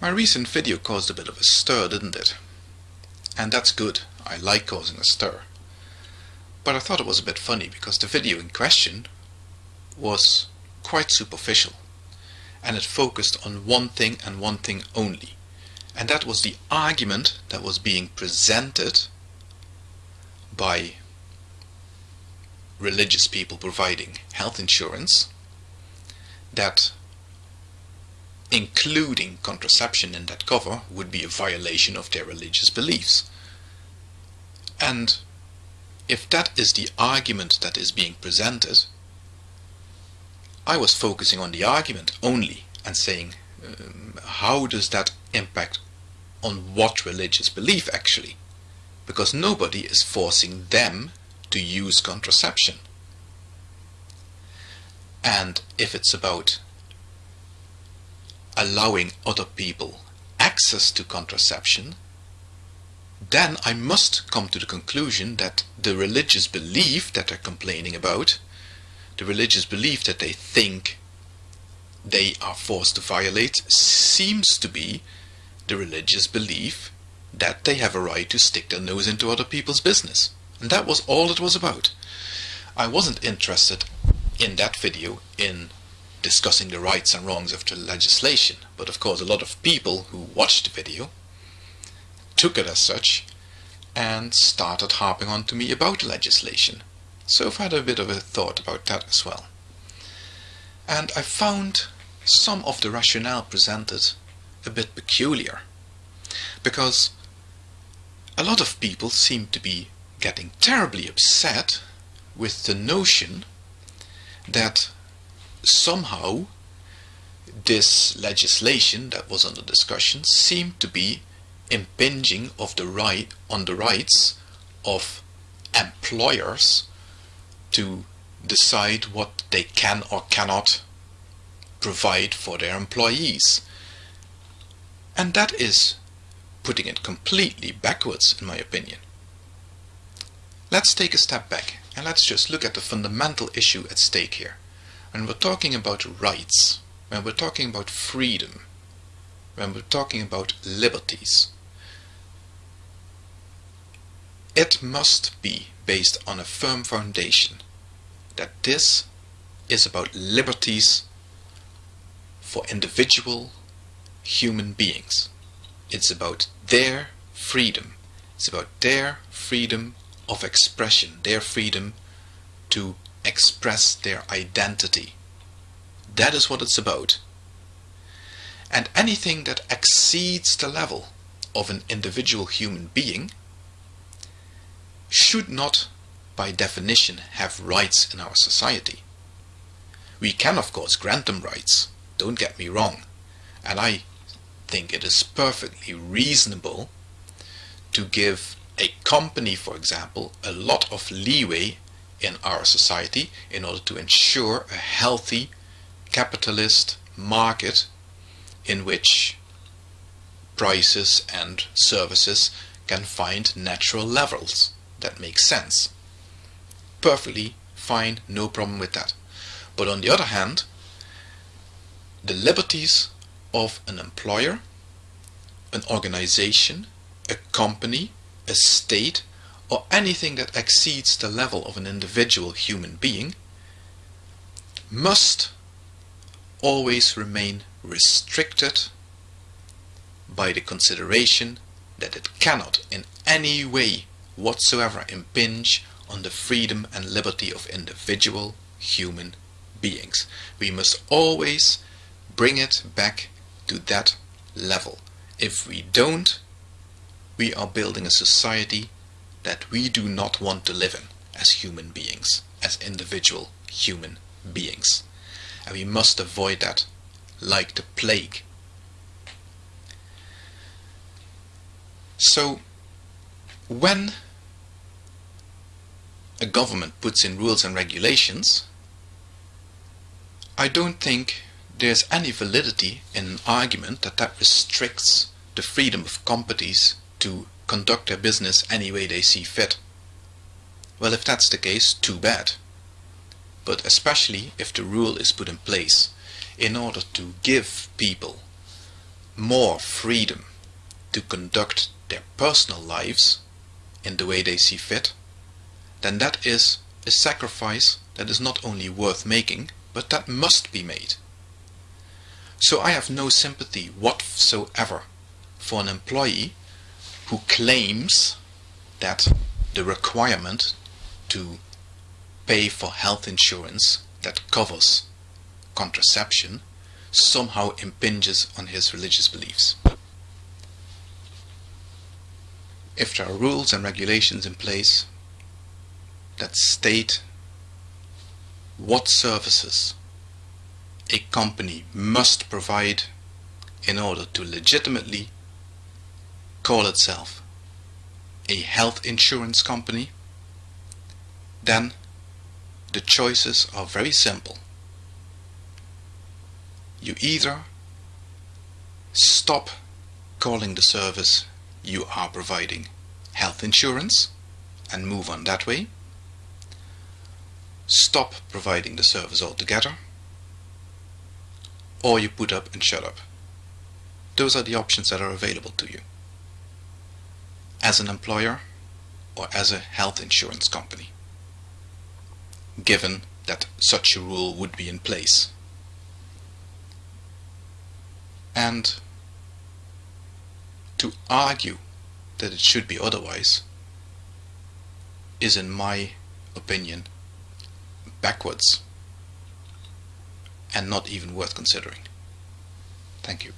My recent video caused a bit of a stir, didn't it? And that's good. I like causing a stir. But I thought it was a bit funny because the video in question was quite superficial and it focused on one thing and one thing only. And that was the argument that was being presented by religious people providing health insurance that including contraception in that cover would be a violation of their religious beliefs. And if that is the argument that is being presented, I was focusing on the argument only and saying um, how does that impact on what religious belief actually? Because nobody is forcing them to use contraception. And if it's about allowing other people access to contraception, then I must come to the conclusion that the religious belief that they're complaining about, the religious belief that they think they are forced to violate, seems to be the religious belief that they have a right to stick their nose into other people's business. And that was all it was about. I wasn't interested in that video in discussing the rights and wrongs of the legislation, but of course a lot of people who watched the video took it as such and started harping on to me about legislation. So I've had a bit of a thought about that as well. And I found some of the rationale presented a bit peculiar because a lot of people seem to be getting terribly upset with the notion that somehow this legislation that was under discussion seemed to be impinging of the right on the rights of employers to decide what they can or cannot provide for their employees. And that is putting it completely backwards in my opinion. Let's take a step back and let's just look at the fundamental issue at stake here. When we're talking about rights, when we're talking about freedom, when we're talking about liberties, it must be based on a firm foundation that this is about liberties for individual human beings. It's about their freedom. It's about their freedom of expression, their freedom to express their identity. That is what it's about. And anything that exceeds the level of an individual human being should not, by definition, have rights in our society. We can, of course, grant them rights, don't get me wrong, and I think it is perfectly reasonable to give a company, for example, a lot of leeway in our society in order to ensure a healthy capitalist market in which prices and services can find natural levels that make sense. Perfectly fine, no problem with that. But on the other hand, the liberties of an employer, an organization, a company, a state, or anything that exceeds the level of an individual human being must always remain restricted by the consideration that it cannot in any way whatsoever impinge on the freedom and liberty of individual human beings. We must always bring it back to that level. If we don't, we are building a society that we do not want to live in as human beings, as individual human beings. And we must avoid that like the plague. So, when a government puts in rules and regulations, I don't think there's any validity in an argument that that restricts the freedom of companies to conduct their business any way they see fit. Well, if that's the case, too bad. But especially if the rule is put in place in order to give people more freedom to conduct their personal lives in the way they see fit, then that is a sacrifice that is not only worth making, but that must be made. So I have no sympathy whatsoever for an employee who claims that the requirement to pay for health insurance that covers contraception somehow impinges on his religious beliefs. If there are rules and regulations in place that state what services a company must provide in order to legitimately call itself a health insurance company, then the choices are very simple. You either stop calling the service you are providing health insurance and move on that way, stop providing the service altogether, or you put up and shut up. Those are the options that are available to you as an employer or as a health insurance company, given that such a rule would be in place. And to argue that it should be otherwise is, in my opinion, backwards and not even worth considering. Thank you.